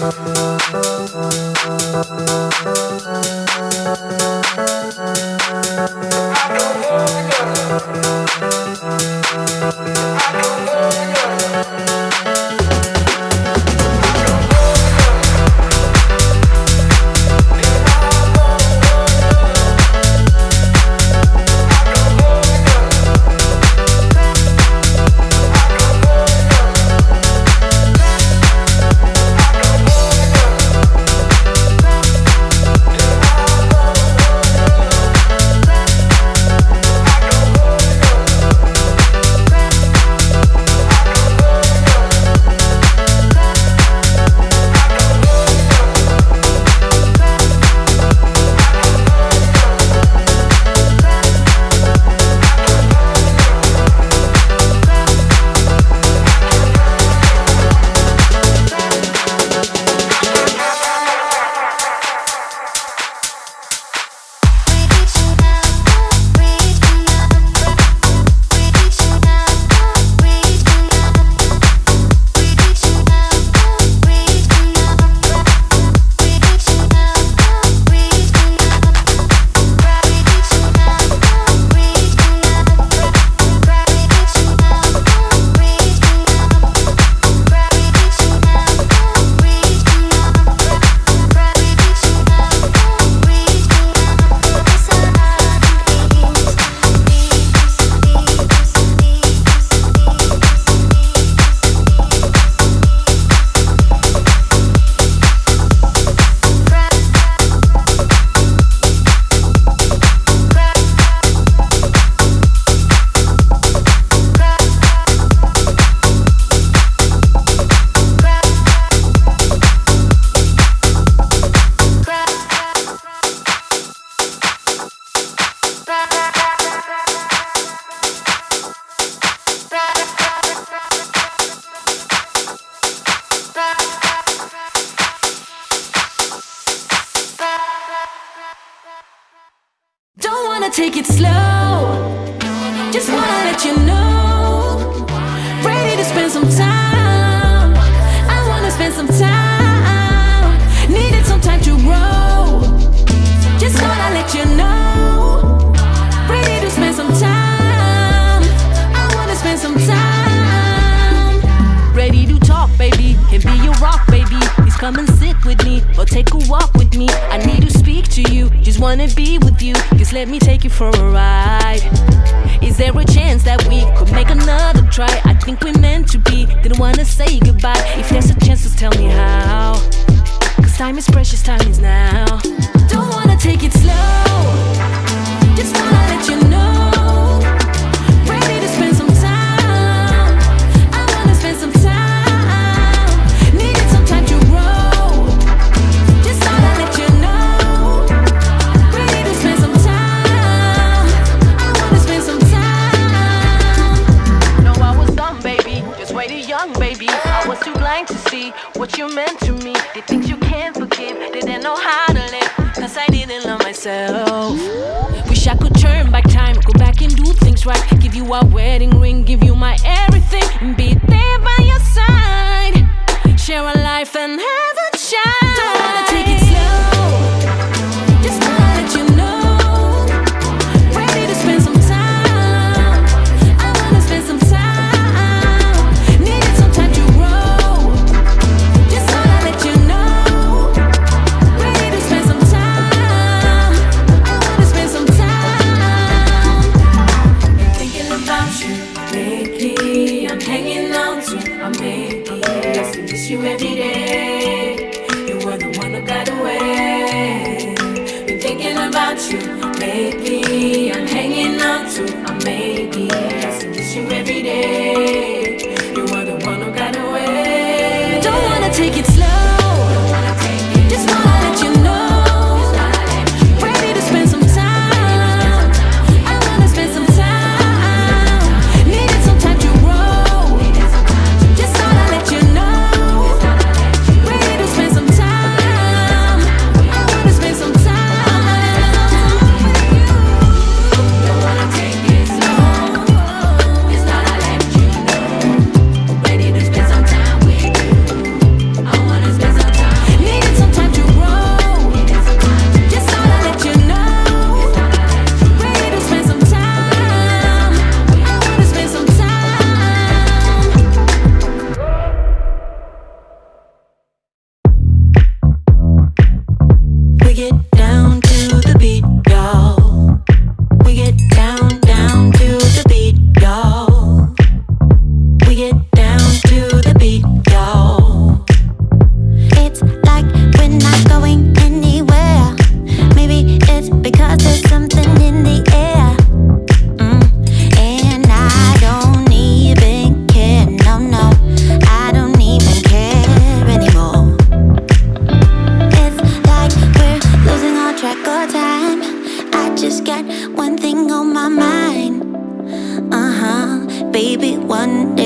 Thank you. take it slow. Just wanna let you know. Ready to spend some time. I wanna spend some time. Needed some time to grow. Just wanna let you know. Ready to spend some time. I wanna spend some time. Ready to talk, baby. Can be your rock, baby. Please come and sit with me or take a walk wanna be with you, just let me take you for a ride. Is there a chance that we could make another try? I think we're meant to be, didn't wanna say goodbye. If take it one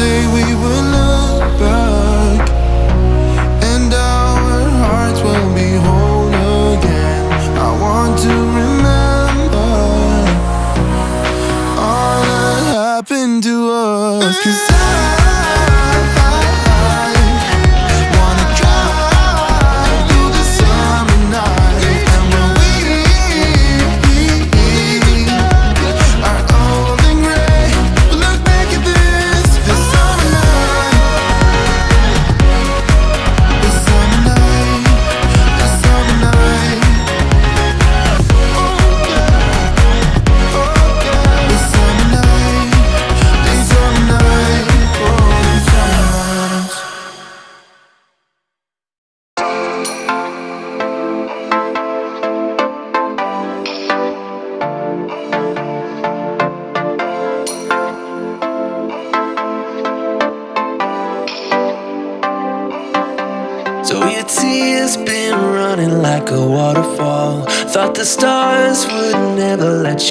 we will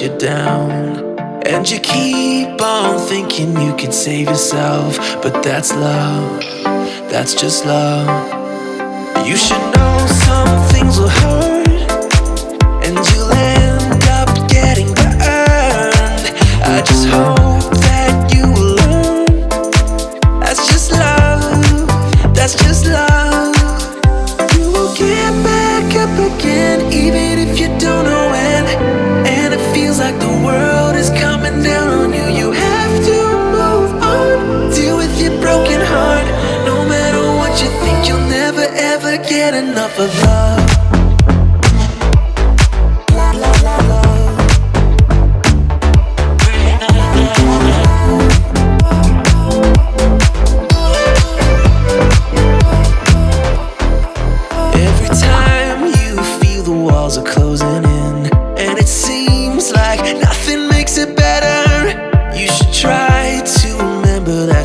you down. And you keep on thinking you can save yourself, but that's love, that's just love. You should know some things will hurt.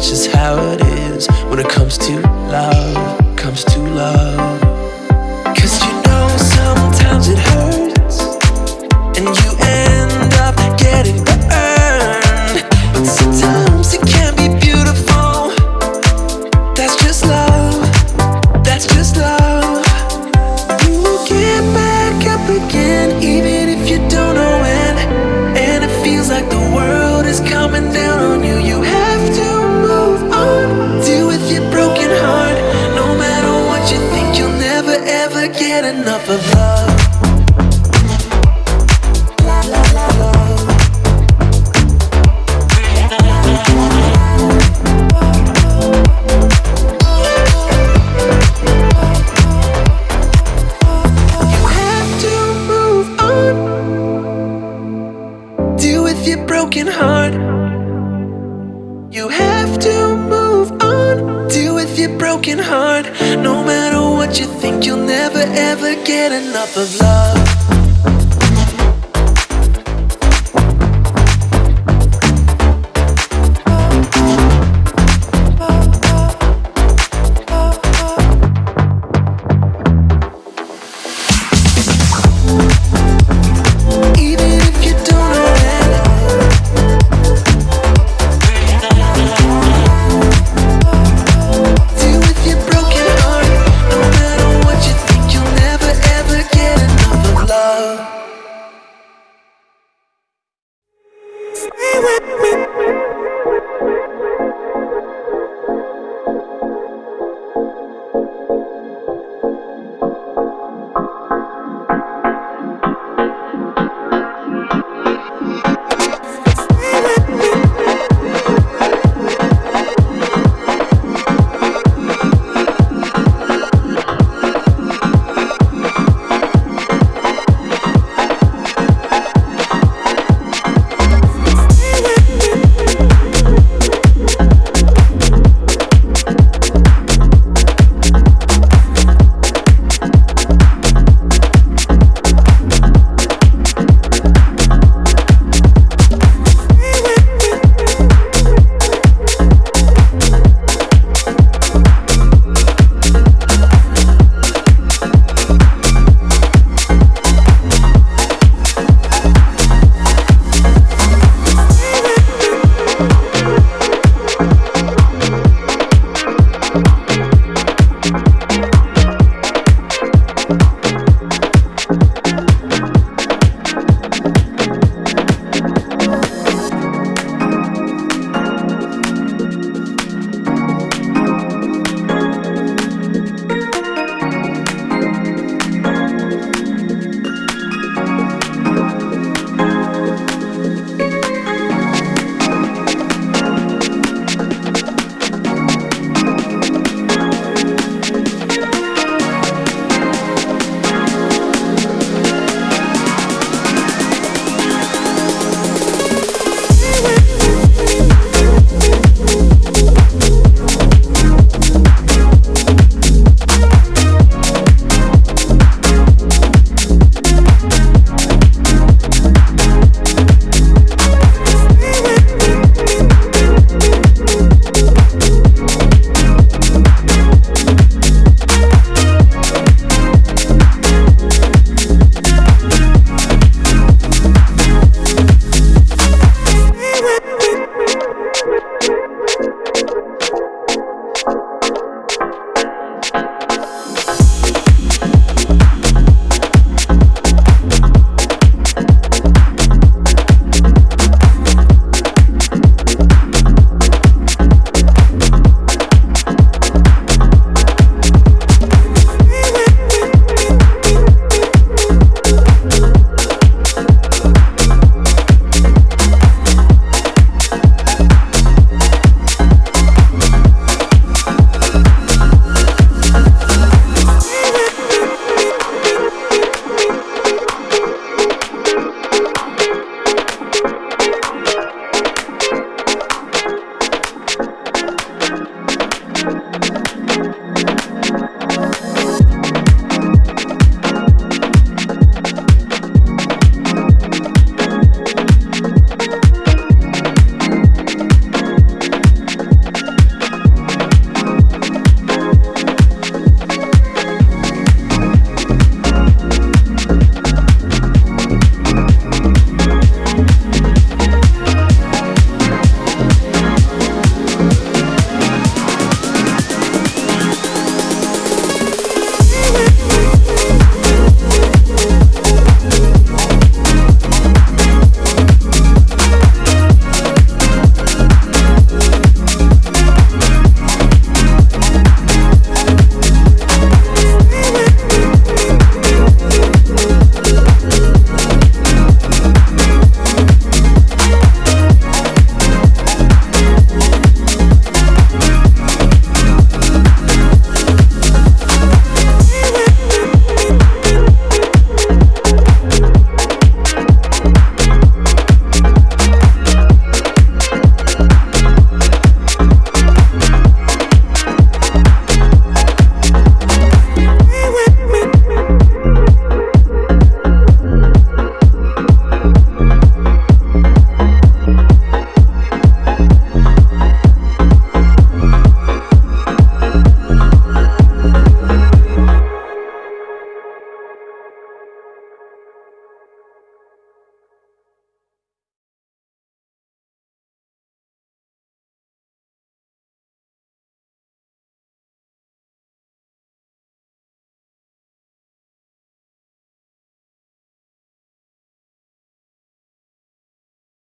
that's just how it is when it comes to love, comes to love.